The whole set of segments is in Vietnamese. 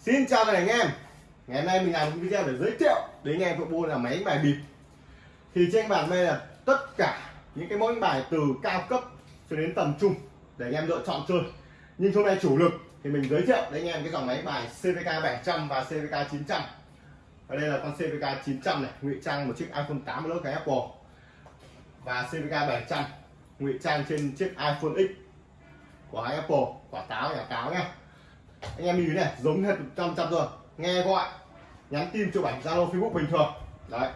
Xin chào tất cả anh em. Ngày hôm nay mình làm một video để giới thiệu đến anh em bộ là máy đánh bài bịp. Thì trên bàn đây là tất cả những cái mẫu đánh bài từ cao cấp cho đến tầm trung để anh em lựa chọn chơi. Nhưng hôm nay chủ lực thì mình giới thiệu đến anh em cái dòng máy bài CVK 700 và CVK 900 Ở đây là con CVK 900 này, ngụy trang một chiếc iPhone 8 lớp cái Apple. Và CVK 700 ngụy trang trên chiếc iPhone X của hãng Apple, quả táo, nhà táo nhé anh em nhìn này giống hết trăm trăm rồi. Nghe gọi nhắn tin chụp ảnh zalo facebook bình thường. Đấy.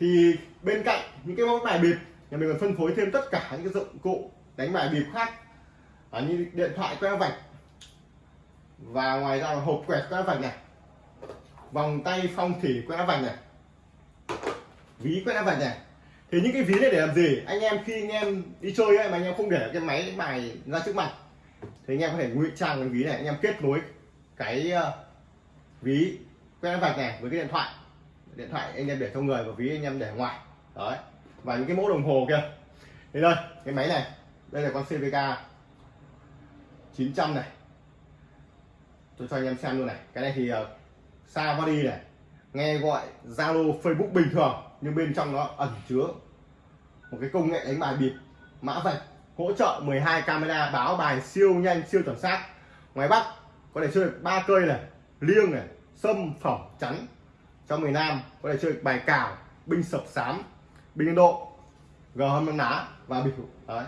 Thì bên cạnh những cái mẫu bài bịp nhà mình còn phân phối thêm tất cả những cái dụng cụ đánh bài bịp khác. À, như điện thoại que vạch. Và ngoài ra là hộp quẹt que vạch này. Vòng tay phong thủy que vạch này. Ví que vạch này. Thì những cái ví này để làm gì? Anh em khi anh em đi chơi ấy, mà anh em không để cái máy bài ra trước mặt thì anh em có thể ngụy trang cái ví này anh em kết nối cái ờ, ví quét vạch này với cái điện thoại. Điện thoại anh em để trong người và ví anh em để ngoài. Đấy. Và những cái mẫu đồng hồ kia. Thì đây cái máy này đây là con CVK 900 này. Tôi cho anh em xem luôn này. Cái này thì uh, xa body này nghe gọi Zalo Facebook bình thường nhưng bên trong nó ẩn chứa một cái công nghệ đánh bài bịp mã vạch hỗ trợ 12 camera báo bài siêu nhanh siêu chuẩn xác. Ngoài bắc có thể chơi ba cây này liêng này sâm phỏng chắn. Trong miền nam có thể chơi bài cào binh sập sám binh ấn độ g hâm ná và bịp đấy.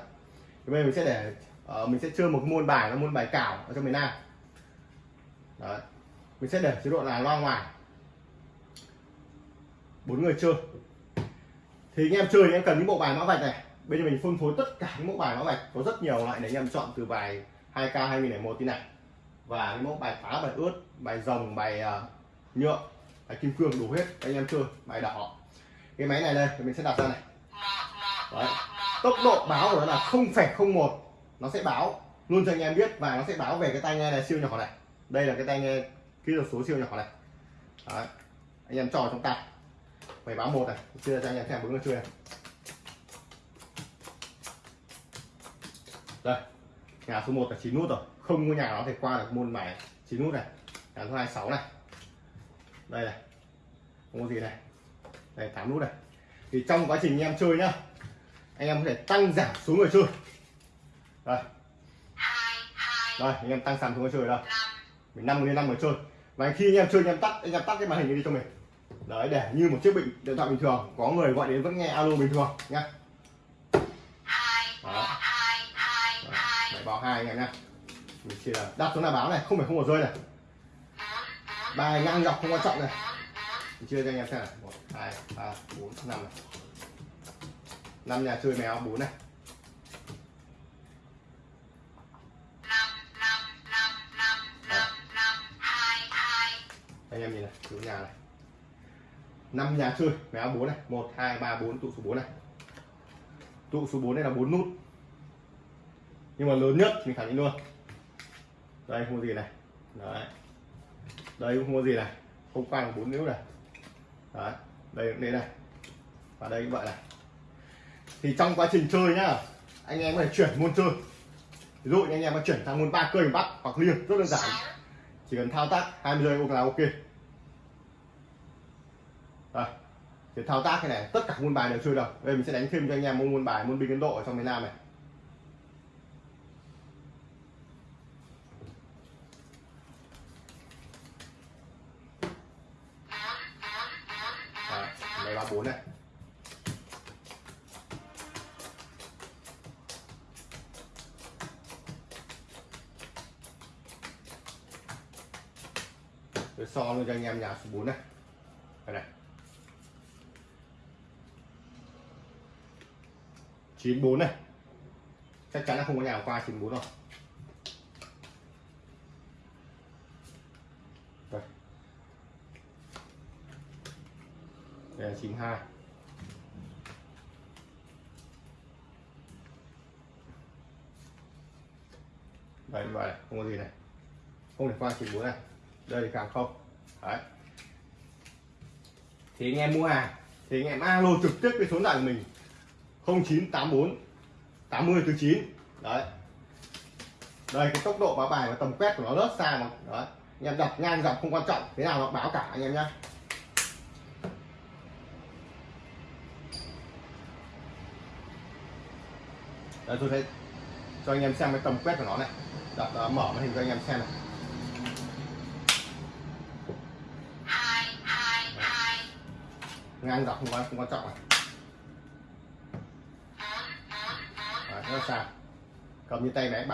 Thì bây giờ mình sẽ để uh, mình sẽ chơi một môn bài là môn bài cào ở trong miền nam. Đấy. Mình sẽ để chế độ là loa ngoài. Bốn người chơi. Thì anh em chơi anh em cần những bộ bài mã vạch này bây giờ mình phân phối tất cả những mẫu bài mã vạch có rất nhiều loại để anh em chọn từ bài 2k 2001 tin này. Và những mẫu bài phá bài ướt bài rồng bài uh, nhựa bài kim cương đủ hết. Anh em chơi bài đỏ. Cái máy này đây thì mình sẽ đặt ra này. Đấy. tốc độ báo của nó là 0,01 nó sẽ báo luôn cho anh em biết và nó sẽ báo về cái tai nghe này siêu nhỏ này. Đây là cái tai nghe kỹ thuật số siêu nhỏ này. Đấy. anh em trò trong tay. Phải báo một này. Chưa cho anh em xem bốn nó chưa. này đây, nhà số 1 là 9 nút rồi. Không có nhà nó thể qua được môn bài 9 nút này. Nhà số 2 6 này. Đây này. Không có gì này. Đây 8 nút này. Thì trong quá trình anh em chơi nhá, anh em có thể tăng giảm số người chơi. Đây. Đây, anh em tăng giảm số người chơi đây. Mình năm đến năm người chơi. Và khi anh em chơi, anh em tắt, anh em tắt cái màn hình đi cho mình. Đấy, để như một chiếc bình điện thoại bình thường, có người gọi đến vẫn nghe alo bình thường nhá. Đó báo hai anh em nhá. Mình chỉ là đặt xuống là báo này không phải không có rơi này. Bài ngang dọc không quan trọng này. Mình chia cho anh em xem này một hai ba bốn năm này. Năm nhà chơi mèo bốn này. Anh em nhìn này số nhà này. Năm nhà chơi mèo bốn này. Một hai ba bốn tụ số 4 này. Tụ số 4 này là bốn nút nhưng mà lớn nhất mình khẳng định luôn. Đây, không có gì này. Đấy. Đây cũng không có gì này. Không bốn bốn นิ้ u này. Đấy. Đây cũng thế này. Và đây cũng vậy này. Thì trong quá trình chơi nhá, anh em có thể chuyển môn chơi. Ví dụ anh em có chuyển sang môn ba cây bắt hoặc liêng, rất đơn giản. Chỉ cần thao tác 20 giây là ok. Đây. Thì thao tác cái này, tất cả môn bài đều chơi được. Đây mình sẽ đánh thêm cho anh em môn bài môn binh ấn độ ở trong miền nam này. 4 này. Tôi so luôn cho anh em nhà số 4 này. Đây này. 94 này. Chắc chắn là không có nhà qua 94 rồi đây đây là 92 đây, như vậy không có gì này. Không thể qua 94 này. Đây thì càng không. Đấy. Thì anh em mua hàng, thì anh em alo trực tiếp cái số điện thoại của mình. 0984 80 9 đấy. Đây, cái tốc độ báo bài và tầm quét của nó rất xa mà. Đấy. Anh em đặt ngang dọc không quan trọng, thế nào nó báo cả anh em nhé Đây tôi thấy cho anh em xem cái tầm quét của nó này. Đập uh, mở màn hình cho anh em xem này. Ngang dọc không quan không quan trọng này. Đấy, rất là cầm như tay máy